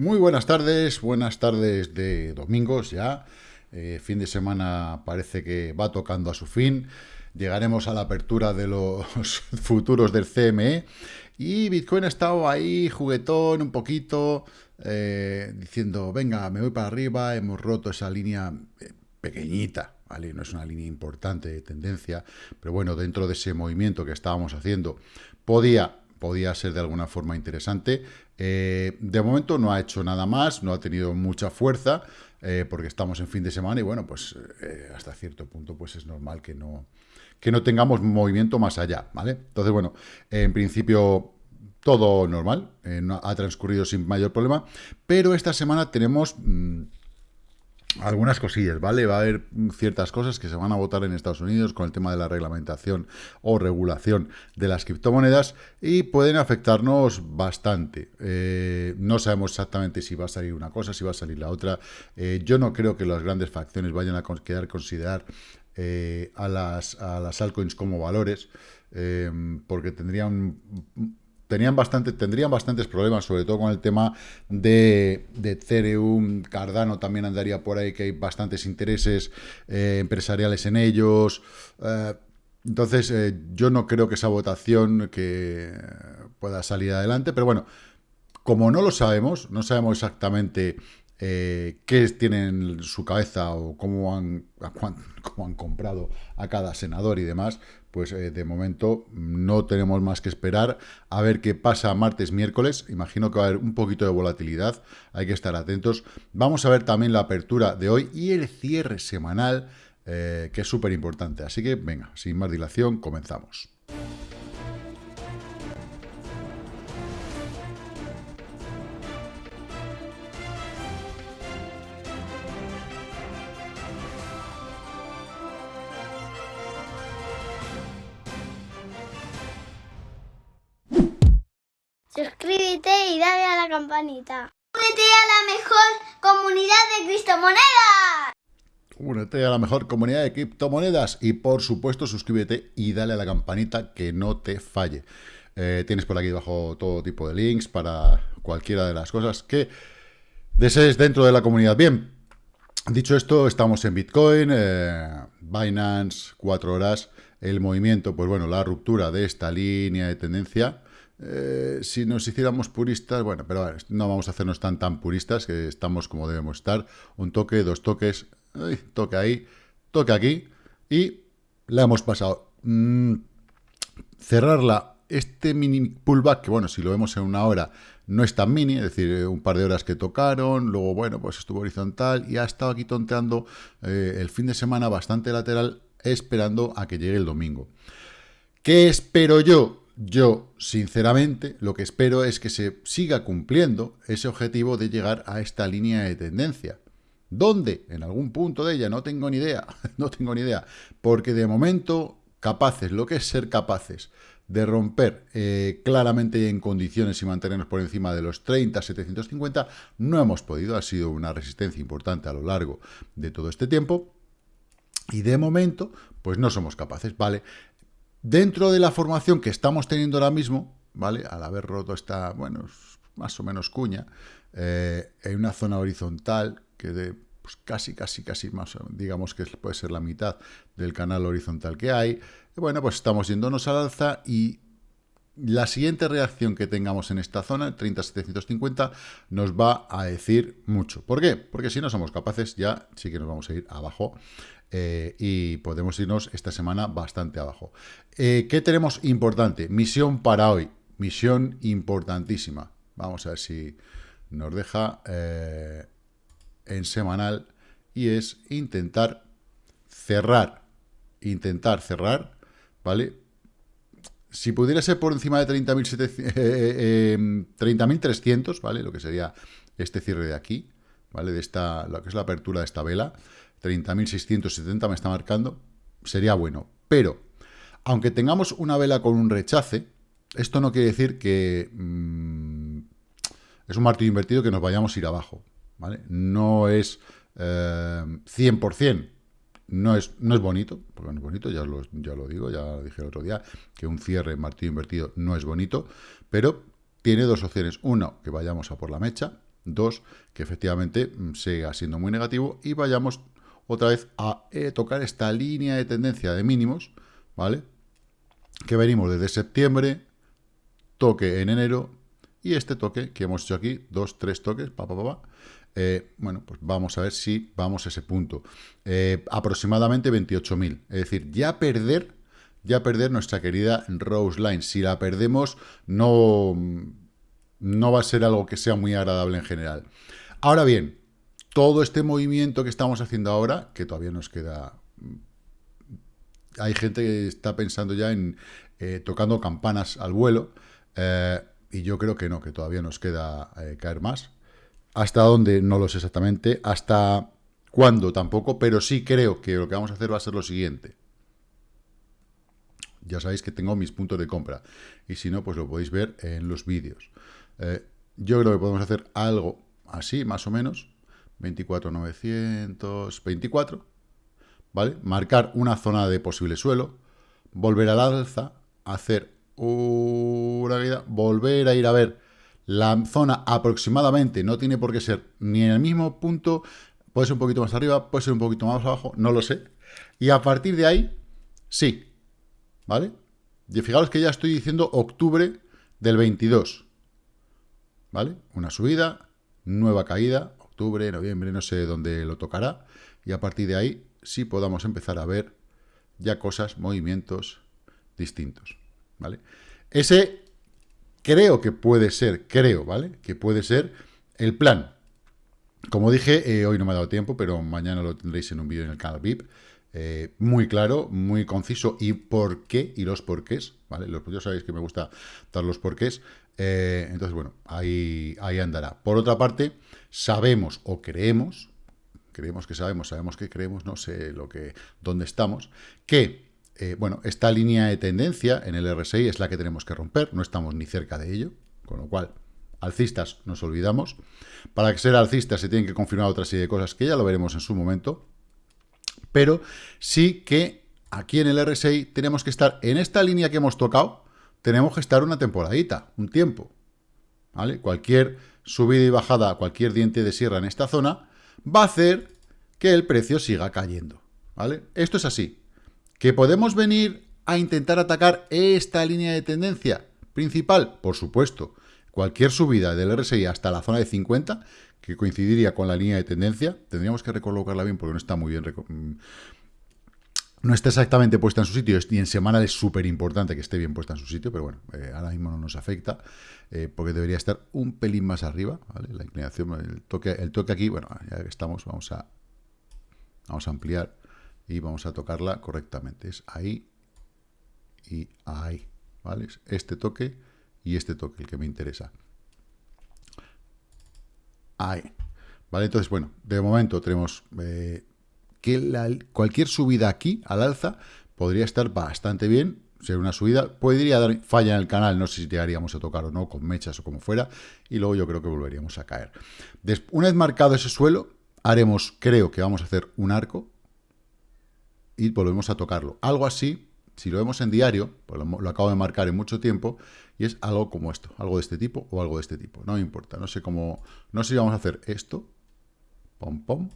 Muy buenas tardes, buenas tardes de domingos ya. Eh, fin de semana parece que va tocando a su fin. Llegaremos a la apertura de los futuros del CME. Y Bitcoin ha estado ahí juguetón un poquito, eh, diciendo, venga, me voy para arriba, hemos roto esa línea eh, pequeñita, ¿vale? No es una línea importante de tendencia, pero bueno, dentro de ese movimiento que estábamos haciendo, podía podía ser de alguna forma interesante. Eh, de momento no ha hecho nada más, no ha tenido mucha fuerza, eh, porque estamos en fin de semana y bueno, pues eh, hasta cierto punto pues es normal que no, que no tengamos movimiento más allá, ¿vale? Entonces, bueno, en principio todo normal, ha transcurrido sin mayor problema, pero esta semana tenemos... Mm, algunas cosillas, ¿vale? Va a haber ciertas cosas que se van a votar en Estados Unidos con el tema de la reglamentación o regulación de las criptomonedas y pueden afectarnos bastante. Eh, no sabemos exactamente si va a salir una cosa, si va a salir la otra. Eh, yo no creo que las grandes facciones vayan a quedar considerar eh, a, las, a las altcoins como valores, porque tendrían tenían bastante, tendrían bastantes problemas, sobre todo con el tema de, de Ethereum, Cardano también andaría por ahí, que hay bastantes intereses eh, empresariales en ellos. Eh, entonces, eh, yo no creo que esa votación que pueda salir adelante, pero bueno, como no lo sabemos, no sabemos exactamente qué tienen en su cabeza o cómo han, cómo han comprado a cada senador y demás, pues eh, de momento no tenemos más que esperar a ver qué pasa martes, miércoles. Imagino que va a haber un poquito de volatilidad, hay que estar atentos. Vamos a ver también la apertura de hoy y el cierre semanal, eh, que es súper importante. Así que venga, sin más dilación, comenzamos. Suscríbete y dale a la campanita. Únete a la mejor comunidad de criptomonedas. Únete a la mejor comunidad de criptomonedas y por supuesto suscríbete y dale a la campanita que no te falle. Eh, tienes por aquí debajo todo tipo de links para cualquiera de las cosas que desees dentro de la comunidad. Bien, dicho esto, estamos en Bitcoin, eh, Binance, 4 horas, el movimiento, pues bueno, la ruptura de esta línea de tendencia eh, si nos hiciéramos puristas, bueno, pero no vamos a hacernos tan tan puristas, que estamos como debemos estar. Un toque, dos toques, toque ahí, toque aquí, y la hemos pasado. Mm, cerrarla, este mini pullback, que bueno, si lo vemos en una hora, no es tan mini, es decir, eh, un par de horas que tocaron, luego, bueno, pues estuvo horizontal y ha estado aquí tonteando eh, el fin de semana bastante lateral, esperando a que llegue el domingo. ¿Qué espero yo? Yo, sinceramente, lo que espero es que se siga cumpliendo ese objetivo de llegar a esta línea de tendencia. ¿Dónde? En algún punto de ella, no tengo ni idea, no tengo ni idea, porque de momento, capaces, lo que es ser capaces de romper eh, claramente en condiciones y mantenernos por encima de los 30, 750, no hemos podido, ha sido una resistencia importante a lo largo de todo este tiempo, y de momento, pues no somos capaces, ¿vale? Dentro de la formación que estamos teniendo ahora mismo, ¿vale? Al haber roto esta, bueno, más o menos cuña, eh, en una zona horizontal que de pues casi, casi, casi más, digamos que puede ser la mitad del canal horizontal que hay. bueno, pues estamos yéndonos al alza y la siguiente reacción que tengamos en esta zona, 30-750, nos va a decir mucho. ¿Por qué? Porque si no somos capaces, ya sí que nos vamos a ir abajo eh, y podemos irnos esta semana bastante abajo. Eh, ¿Qué tenemos importante? Misión para hoy. Misión importantísima. Vamos a ver si nos deja eh, en semanal. Y es intentar cerrar. Intentar cerrar, ¿vale? Si pudiera ser por encima de 30.300, ¿vale? Lo que sería este cierre de aquí, ¿vale? De esta, lo que es la apertura de esta vela 30.670 me está marcando, sería bueno. Pero, aunque tengamos una vela con un rechace, esto no quiere decir que mm, es un martillo invertido que nos vayamos a ir abajo. ¿vale? No es 100%, eh, no es, no es bonito, porque no es bonito, ya lo, ya lo digo, ya lo dije el otro día, que un cierre martillo invertido no es bonito, pero tiene dos opciones. Uno, que vayamos a por la mecha, Dos, que efectivamente mm, siga siendo muy negativo y vayamos otra vez a eh, tocar esta línea de tendencia de mínimos, ¿vale? Que venimos desde septiembre, toque en enero y este toque que hemos hecho aquí, dos, tres toques, pa, pa, eh, bueno, pues vamos a ver si vamos a ese punto. Eh, aproximadamente 28.000. Es decir, ya perder, ya perder nuestra querida Rose Line. Si la perdemos, no, no va a ser algo que sea muy agradable en general. Ahora bien, todo este movimiento que estamos haciendo ahora, que todavía nos queda... Hay gente que está pensando ya en eh, tocando campanas al vuelo, y yo creo que no, que todavía nos queda caer más. Hasta dónde no lo sé exactamente, hasta cuándo tampoco, pero sí creo que lo que vamos a hacer va a ser lo siguiente. Ya sabéis que tengo mis puntos de compra, y si no, pues lo podéis ver en los vídeos. Eh, yo creo que podemos hacer algo así, más o menos, 24,924, ¿vale? Marcar una zona de posible suelo, volver al alza, hacer una vida, volver a ir a ver la zona aproximadamente no tiene por qué ser ni en el mismo punto, puede ser un poquito más arriba, puede ser un poquito más abajo, no lo sé. Y a partir de ahí, sí, ¿vale? Y fijaros que ya estoy diciendo octubre del 22, ¿vale? Una subida, nueva caída, noviembre, no sé dónde lo tocará. Y a partir de ahí sí podamos empezar a ver ya cosas, movimientos distintos, ¿vale? Ese creo que puede ser, creo, ¿vale? Que puede ser el plan. Como dije, eh, hoy no me ha dado tiempo, pero mañana lo tendréis en un vídeo en el canal VIP. Eh, muy claro, muy conciso y por qué y los porqués, ¿vale? Los, ya sabéis que me gusta dar los porqués. Eh, entonces, bueno, ahí, ahí andará. Por otra parte, sabemos o creemos, creemos que sabemos, sabemos que creemos, no sé lo que, dónde estamos, que eh, bueno, esta línea de tendencia en el RSI es la que tenemos que romper, no estamos ni cerca de ello, con lo cual, alcistas nos olvidamos. Para ser alcistas se tienen que confirmar otra serie de cosas que ya lo veremos en su momento, pero sí que aquí en el RSI tenemos que estar en esta línea que hemos tocado, tenemos que estar una temporadita, un tiempo, ¿vale? Cualquier subida y bajada, cualquier diente de sierra en esta zona, va a hacer que el precio siga cayendo, ¿vale? Esto es así, ¿Que podemos venir a intentar atacar esta línea de tendencia principal? Por supuesto. Cualquier subida del RSI hasta la zona de 50, que coincidiría con la línea de tendencia, tendríamos que recolocarla bien porque no está muy bien... No está exactamente puesta en su sitio y en semanal es súper importante que esté bien puesta en su sitio, pero bueno, eh, ahora mismo no nos afecta eh, porque debería estar un pelín más arriba, ¿vale? La inclinación, el toque, el toque aquí, bueno, ya que estamos, vamos a, vamos a ampliar y vamos a tocarla correctamente. Es ahí y ahí, ¿vale? este toque y este toque el que me interesa. Ahí. ¿Vale? Entonces, bueno, de momento tenemos eh, que cualquier subida aquí al alza podría estar bastante bien, ser una subida, podría dar falla en el canal, no sé si llegaríamos a tocar o no, con mechas o como fuera, y luego yo creo que volveríamos a caer. una vez marcado ese suelo, haremos, creo que vamos a hacer un arco, y volvemos a tocarlo. Algo así, si lo vemos en diario, pues lo, acabo de marcar en mucho tiempo, y es algo como esto, algo de este tipo o algo de este tipo, no me importa, no sé cómo, no sé si vamos a hacer esto, pom pom,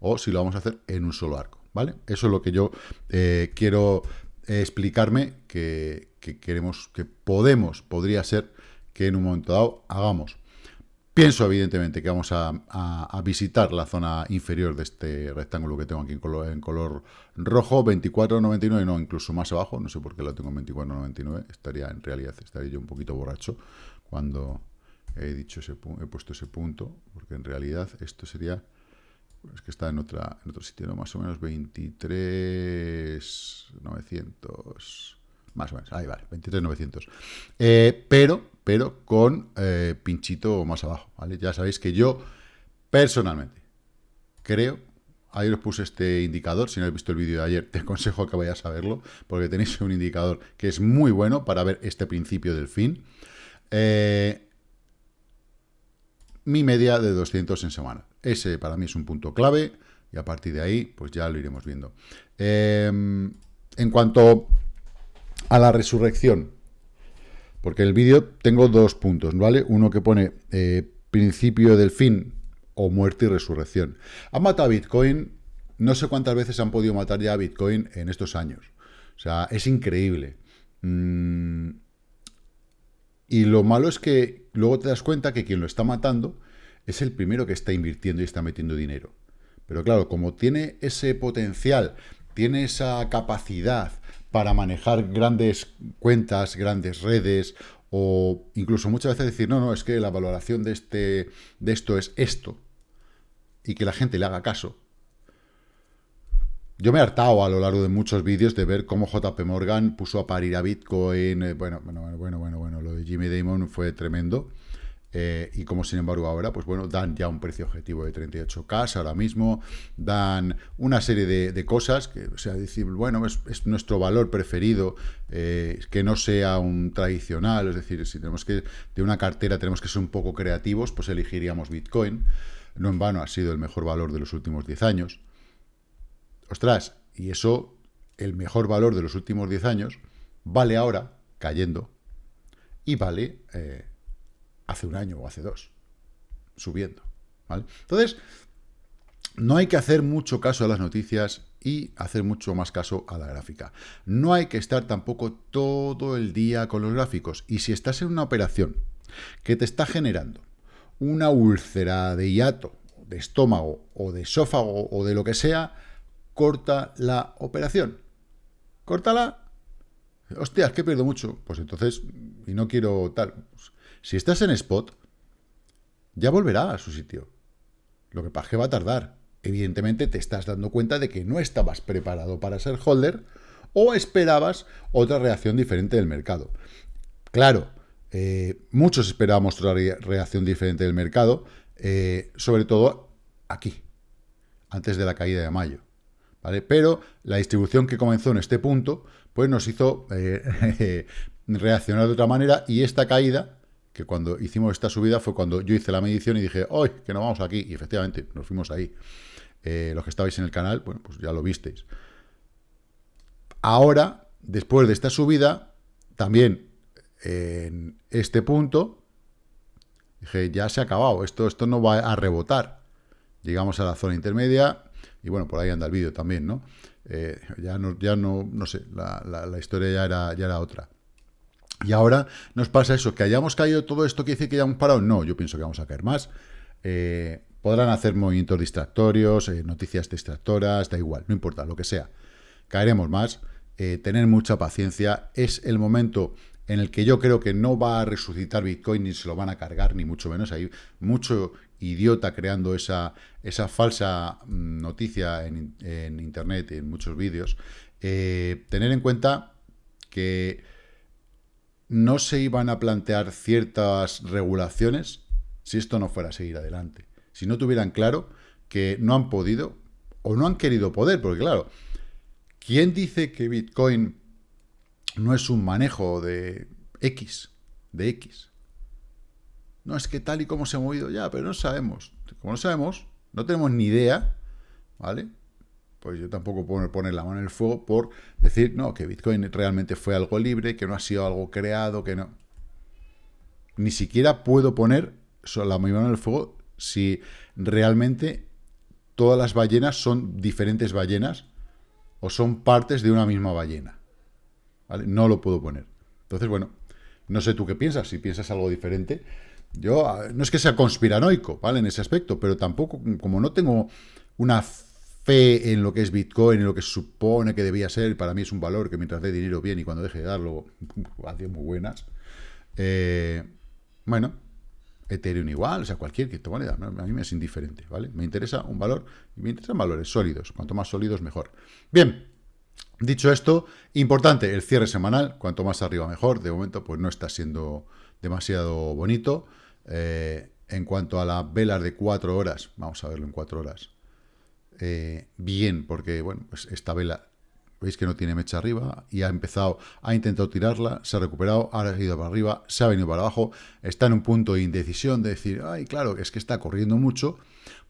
o si lo vamos a hacer en un solo arco, ¿vale? Eso es lo que yo eh, quiero explicarme que, que queremos, que podemos, podría ser que en un momento dado hagamos. Pienso, evidentemente, que vamos a, visitar la zona inferior de este rectángulo que tengo aquí en color, en color rojo, 24,99, no, incluso más abajo, no sé por qué lo tengo en 24,99, estaría, en realidad, estaría yo un poquito borracho cuando he dicho ese he puesto ese punto, porque en realidad esto sería, es que está en, otra, en otro sitio, ¿no? más o menos 23,900, más o menos, ahí vale, 23,900. Eh, pero pero con eh, pinchito más abajo, ¿vale? Ya sabéis que yo, personalmente, creo, ahí os puse este indicador, si no habéis visto el vídeo de ayer, te aconsejo que vayas a verlo, porque tenéis un indicador que es muy bueno para ver este principio del fin. Eh, mi media de 200 en semana. Ese para mí es un punto clave, y a partir de ahí, pues ya lo iremos viendo. Eh, en cuanto a la resurrección, porque el vídeo tengo dos puntos, ¿vale? Uno que pone eh, principio del fin, o muerte y resurrección. Han matado a Bitcoin, no sé cuántas veces han podido matar ya a Bitcoin en estos años. O sea, es increíble. Mm, y lo malo es que luego te das cuenta que quien lo está matando es el primero que está invirtiendo y está metiendo dinero. Pero claro, como tiene ese potencial, tiene esa capacidad para manejar grandes cuentas, grandes redes, o incluso muchas veces decir, no, no, es que la valoración de, este, de esto es esto, y que la gente le haga caso. Yo me he hartado a lo largo de muchos vídeos de ver cómo JP Morgan puso a parir a Bitcoin, eh, bueno, bueno, bueno, bueno, bueno, lo de Jimmy Damon fue tremendo, eh, y como sin embargo ahora, pues bueno, dan ya un precio objetivo de 38K ahora mismo, dan una serie de, cosas, que, o sea, decir, bueno, es, nuestro valor preferido, eh, que no sea un tradicional, es decir, si tenemos que, de una cartera tenemos que ser un poco creativos, pues elegiríamos Bitcoin, no en vano ha sido el mejor valor de los últimos 10 años. Ostras, y eso, el mejor valor de los últimos 10 años, vale ahora, cayendo, y vale... Eh, hace un año o hace dos, subiendo. ¿vale? Entonces, no hay que hacer mucho caso a las noticias y hacer mucho más caso a la gráfica. No hay que estar tampoco todo el día con los gráficos. Y si estás en una operación que te está generando una úlcera de hiato, de estómago o de esófago o de lo que sea, corta la operación. Córtala. Hostias, que pierdo mucho. Pues entonces, y no quiero tal. Pues si estás en spot, ya volverá a su sitio. Lo que pasa es que va a tardar. Evidentemente te estás dando cuenta de que no estabas preparado para ser holder o esperabas otra reacción diferente del mercado. Claro, eh, muchos esperábamos otra reacción diferente del mercado, eh, sobre todo aquí, antes de la caída de mayo. ¿vale? Pero la distribución que comenzó en este punto, pues nos hizo eh, reaccionar de otra manera y esta caída que cuando hicimos esta subida fue cuando yo hice la medición y dije, ¡ay, que nos vamos aquí! Y efectivamente, nos fuimos ahí. Eh, los que estabais en el canal, bueno, pues ya lo visteis. Ahora, después de esta subida, también en este punto, dije, ya se ha acabado, esto, esto no va a rebotar. Llegamos a la zona intermedia, y bueno, por ahí anda el vídeo también, ¿no? Eh, ya no, ya no, no sé, la, la historia ya era, ya era otra. Y ahora nos pasa eso, que hayamos caído todo esto, que dice que ya hemos parado? No, yo pienso que vamos a caer más. Eh, podrán hacer movimientos distractorios, eh, noticias distractoras, da igual, no importa, lo que sea. Caeremos más, eh, tener mucha paciencia. Es el momento en el que yo creo que no va a resucitar Bitcoin ni se lo van a cargar, ni mucho menos. Hay mucho idiota creando esa, esa falsa mm, noticia en, en Internet, en muchos vídeos. tener en cuenta que no se iban a plantear ciertas regulaciones si esto no fuera a seguir adelante. Si no tuvieran claro que no han podido o no han querido poder, porque claro, ¿quién dice que Bitcoin no es un manejo de X, de X? No, es que tal y como se ha movido ya, pero no sabemos. Como no sabemos, no tenemos ni idea, ¿vale? Pues yo tampoco puedo poner la mano en el fuego por decir, no, que Bitcoin realmente fue algo libre, que no ha sido algo creado, que no. Ni siquiera puedo poner la mano en el fuego si realmente todas las ballenas son diferentes ballenas o son partes de una misma ballena. ¿Vale? No lo puedo poner. Entonces, bueno, no sé tú qué piensas, si piensas algo diferente. Yo, ah, no es que sea conspiranoico, ¿vale? En ese aspecto, pero tampoco, como no tengo una en lo que es Bitcoin, en lo que supone que debía ser, para mí es un valor que mientras dé dinero bien y cuando deje de darlo, hace muy buenas. Eh, bueno, Ethereum igual, o sea, cualquier criptomoneda, a mí me es indiferente, ¿vale? Me interesa un valor me interesan valores sólidos, cuanto más sólidos mejor. Bien, dicho esto, importante el cierre semanal, cuanto más arriba mejor, de momento pues no está siendo demasiado bonito. Eh, en cuanto a la velas de cuatro horas, vamos a verlo en cuatro horas, eh, bien, porque bueno, pues esta vela, veis que no tiene mecha arriba y ha empezado, ha intentado tirarla, se ha recuperado, ha ido para arriba, se ha venido para abajo, está en un punto de indecisión de decir, ay, claro, es que está corriendo mucho,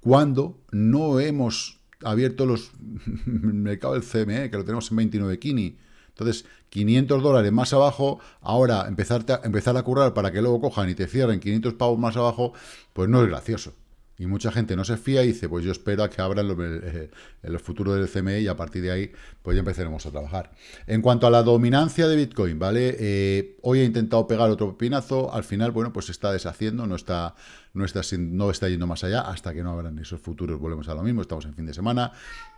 cuando no hemos abierto los mercado del CME, que lo tenemos en 29 kini, Entonces, 500 dólares más abajo, ahora empezar a, empezar a currar para que luego cojan y te cierren 500 pavos más abajo, pues no es gracioso. Y mucha gente no se fía y dice, pues yo espero a que abran el, el, futuro del CME y a partir de ahí, pues ya empezaremos a trabajar. En cuanto a la dominancia de Bitcoin, ¿vale? Eh, hoy he intentado pegar otro pinazo, al final, bueno, pues se está deshaciendo, no está, no está, no está yendo más allá, hasta que no abran esos futuros volvemos a lo mismo, estamos en fin de semana,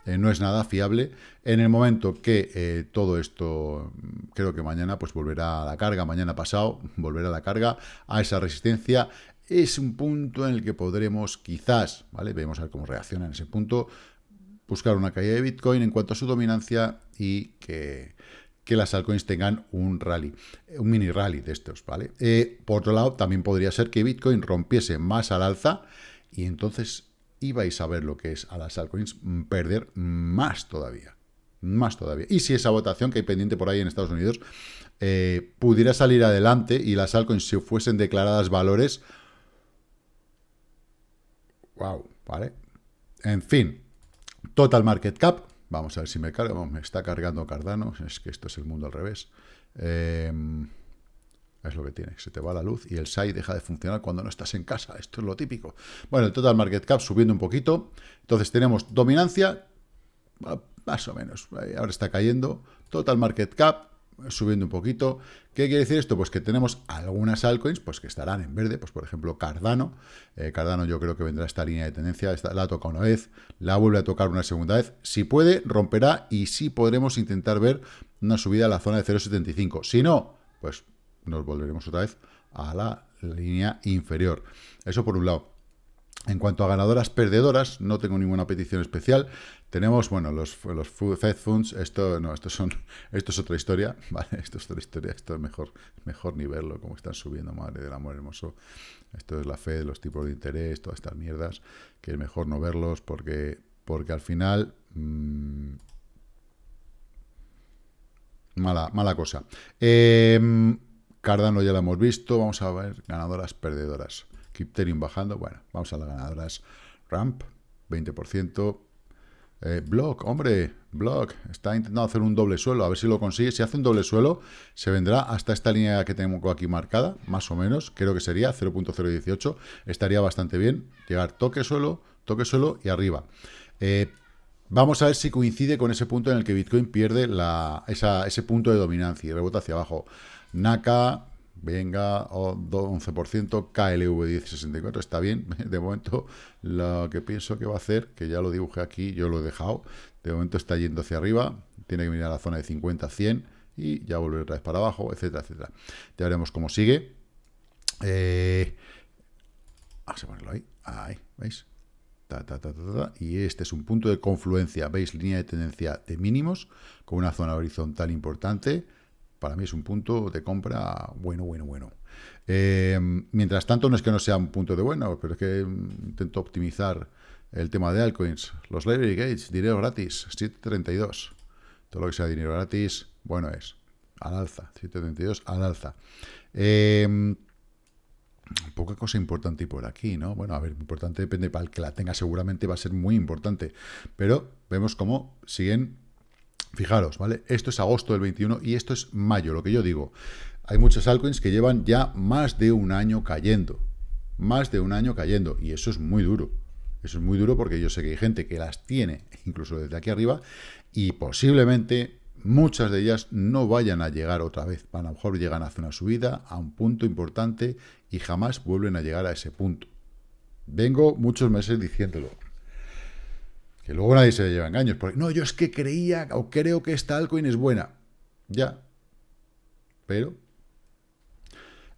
eh, no es nada fiable. En el momento que eh, todo esto, creo que mañana, pues volverá a la carga, mañana pasado, volverá a la carga, a esa resistencia, es un punto en el que podremos quizás, ¿vale? Vemos a ver cómo reacciona en ese punto, buscar una caída de Bitcoin en cuanto a su dominancia y que, las altcoins tengan un rally, un mini rally de estos, ¿vale? Eh, por otro lado, también podría ser que Bitcoin rompiese más al alza y entonces ibais a ver lo que es a las altcoins perder más todavía, más todavía. Y si esa votación que hay pendiente por ahí en Estados Unidos eh, pudiera salir adelante y las altcoins se fuesen declaradas valores, Wow, ¿vale? En fin, total market cap. Vamos a ver si me carga. me está cargando Cardano. Es que esto es el mundo al revés. Em, es lo que tiene. Se te va la luz y el SAI deja de funcionar cuando no estás en casa. Esto es lo típico. Bueno, el total market cap subiendo un poquito. Entonces tenemos dominancia, más o menos. Ahora está cayendo. Total market cap subiendo un poquito. ¿Qué quiere decir esto? Pues que tenemos algunas altcoins pues que estarán en verde, pues por ejemplo Cardano. Eh, Cardano yo creo que vendrá esta línea de tendencia, la toca una vez, la vuelve a tocar una segunda vez. Si puede, romperá y sí podremos intentar ver una subida a la zona de 0.75. Si no, pues nos volveremos otra vez a la línea inferior. Eso por un lado. En cuanto a ganadoras perdedoras, no tengo ninguna petición especial. Tenemos, bueno, los, los Fed Funds, esto no, son, esto es otra historia, ¿vale? Esto es otra historia, esto es mejor, mejor ni verlo, como están subiendo, madre del amor hermoso. Esto es la Fed, los tipos de interés, todas estas mierdas, que es mejor no verlos porque, porque al final... Mmm, mala, mala cosa. Em, Cardano ya lo hemos visto, vamos a ver ganadoras perdedoras. Ethereum bajando, bueno, vamos a las ganadoras. Ramp, 20%. Eh, Block, hombre, Block, está intentando hacer un doble suelo, a ver si lo consigue. Si hace un doble suelo, se vendrá hasta esta línea que tenemos aquí marcada, más o menos, creo que sería 0.018, estaría bastante bien. Llegar toque suelo, toque suelo y arriba. Eh, vamos a ver si coincide con ese punto en el que Bitcoin pierde la, ese punto de dominancia y rebota hacia abajo. Naka, Venga, 11%, KLV 1064, está bien. De momento, lo que pienso que va a hacer, que ya lo dibujé aquí, yo lo he dejado, de momento está yendo hacia arriba, tiene que mirar a la zona de 50, 100 y ya volver otra vez para abajo, etcétera, etcétera. Ya veremos cómo sigue. Eh, vamos a ponerlo ahí, ahí, ¿veis? y este es un punto de confluencia, ¿veis? Línea de tendencia de mínimos con una zona horizontal importante para mí es un punto de compra bueno, bueno, bueno. Eh, mientras tanto, no es que no sea un punto de bueno, pero es que intento optimizar el tema de altcoins. Los library gates, dinero gratis, 7.32. Todo lo que sea dinero gratis, bueno es. Al alza, 7.32 al alza. Eh, poca cosa importante por aquí, ¿no? Bueno, a ver, importante depende, para el que la tenga seguramente va a ser muy importante, pero vemos cómo siguen Fijaros, ¿vale? Esto es agosto del 21 y esto es mayo, lo que yo digo. Hay muchas altcoins que llevan ya más de un año cayendo. Más de un año cayendo. Y eso es muy duro. Eso es muy duro porque yo sé que hay gente que las tiene, incluso desde aquí arriba, y posiblemente muchas de ellas no vayan a llegar otra vez. A lo mejor llegan a hacer una subida, a un punto importante, y jamás vuelven a llegar a ese punto. Vengo muchos meses diciéndolo. Que luego nadie se lleva engaños. Porque, no, yo es que creía o creo que esta altcoin es buena. Ya. Pero...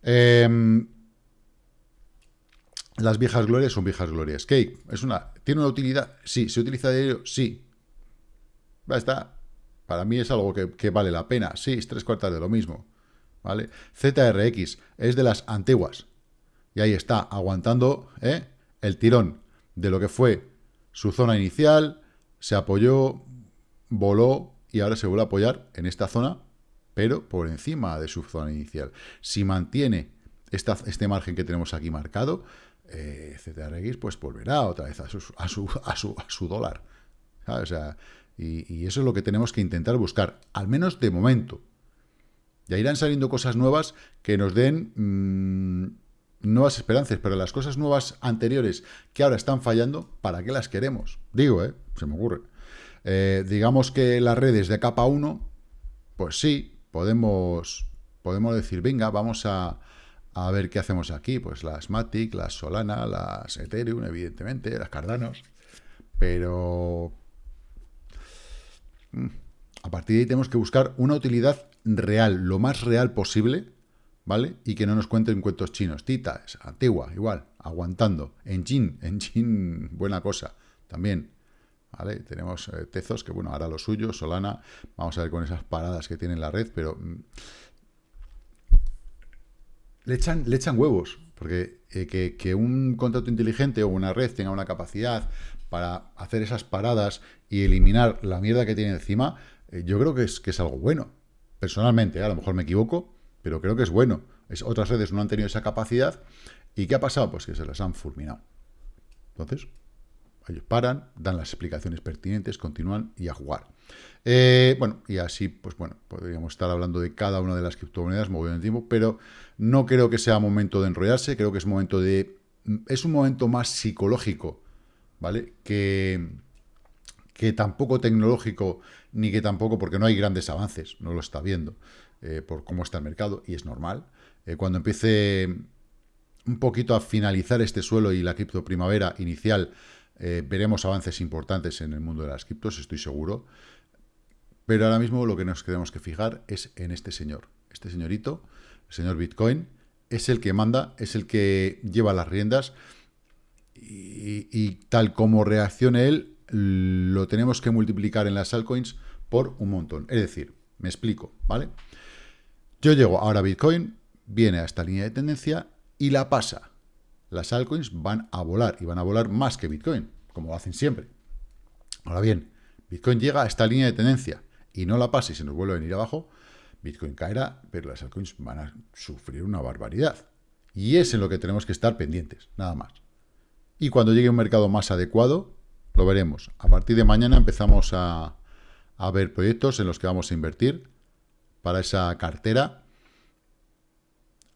Em, las viejas glorias son viejas glorias. Cake, es una, ¿tiene una utilidad? Sí. ¿Se utiliza de ello? Sí. Está. Para mí es algo que, vale la pena. Sí, es tres cuartas de lo mismo. ¿Vale? ZRX es de las antiguas. Y ahí está, aguantando ¿eh? el tirón de lo que fue su zona inicial, se apoyó, voló y ahora se vuelve a apoyar en esta zona, pero por encima de su zona inicial. Si mantiene esta, este margen que tenemos aquí marcado, eh, pues volverá otra vez a su, a su, a su, a su dólar. O sea, y, eso es lo que tenemos que intentar buscar, al menos de momento. Ya irán saliendo cosas nuevas que nos den mm, nuevas esperanzas, pero las cosas nuevas anteriores que ahora están fallando, ¿para qué las queremos? Digo, ¿eh? Se me ocurre. Eh, digamos que las redes de capa 1, pues sí, podemos, podemos decir, venga, vamos a, a ver qué hacemos aquí. Pues las Matic, las Solana, las Ethereum, evidentemente, las Cardanos. Pero mm, a partir de ahí tenemos que buscar una utilidad real, lo más real posible, ¿vale? Y que no nos cuenten cuentos chinos. Tita, es antigua, igual, aguantando. Engine, Engine, buena cosa, también. ¿Vale? Tenemos eh, Tezos, que bueno, ahora lo suyo, Solana, vamos a ver con esas paradas que tiene la red, pero mm, le echan, le echan huevos, porque eh, que, un contrato inteligente o una red tenga una capacidad para hacer esas paradas y eliminar la mierda que tiene encima, eh, yo creo que es, que es algo bueno. Personalmente, a lo mejor me equivoco, pero creo que es bueno. Es, otras redes no han tenido esa capacidad. ¿Y qué ha pasado? Pues que se las han fulminado. Entonces, ellos paran, dan las explicaciones pertinentes, continúan y a jugar. Eh, bueno, y así, pues bueno, podríamos estar hablando de cada una de las criptomonedas moviendo el tiempo, pero no creo que sea momento de enrollarse, creo que es momento de... Es un momento más psicológico, ¿vale? Que, que tampoco tecnológico, ni que tampoco, porque no hay grandes avances, no lo está viendo, eh, por cómo está el mercado, y es normal. Eh, cuando empiece un poquito a finalizar este suelo y la cripto primavera inicial, eh, veremos avances importantes en el mundo de las criptos, estoy seguro. Pero ahora mismo lo que nos tenemos que fijar es en este señor. Este señorito, el señor Bitcoin, es el que manda, es el que lleva las riendas. Y, tal como reaccione él, lo tenemos que multiplicar en las altcoins por un montón. Es decir, me explico, ¿vale? Yo llego ahora a Bitcoin, viene a esta línea de tendencia y la pasa las altcoins van a volar, y van a volar más que Bitcoin, como lo hacen siempre. Ahora bien, Bitcoin llega a esta línea de tendencia y no la pasa y se nos vuelve a venir abajo, Bitcoin caerá, pero las altcoins van a sufrir una barbaridad. Y es en lo que tenemos que estar pendientes, nada más. Y cuando llegue un mercado más adecuado, lo veremos. A partir de mañana empezamos a, a ver proyectos en los que vamos a invertir para esa cartera.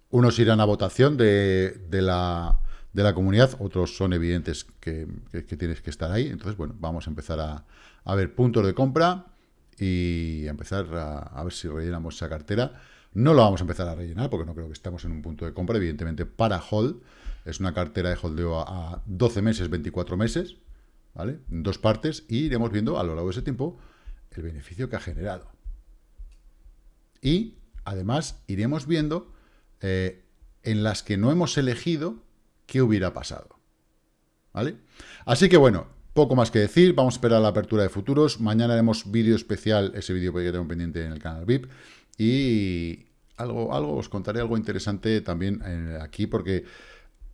Unos irán a votación de, la de la comunidad, otros son evidentes que, tienes que estar ahí. Entonces, bueno, vamos a empezar a, ver puntos de compra y a empezar a, ver si rellenamos esa cartera. No lo vamos a empezar a rellenar porque no creo que estemos en un punto de compra, evidentemente, para hold. Es una cartera de holdeo a, 12 meses, 24 meses, ¿vale? En dos partes y iremos viendo a lo largo de ese tiempo el beneficio que ha generado. Y, además, iremos viendo eh, en las que no hemos elegido qué hubiera pasado. ¿Vale? Así que bueno, poco más que decir, vamos a esperar la apertura de futuros, mañana haremos vídeo especial, ese vídeo que tengo pendiente en el canal VIP, y algo, algo os contaré algo interesante también eh, aquí, porque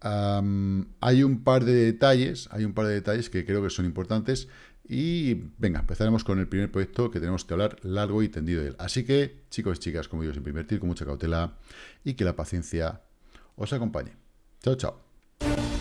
hay un par de detalles, hay un par de detalles que creo que son importantes, y venga, empezaremos con el primer proyecto que tenemos que hablar largo y tendido de él. Así que, chicos y chicas, como digo, siempre invertir con mucha cautela y que la paciencia os acompañe. Chao, chao.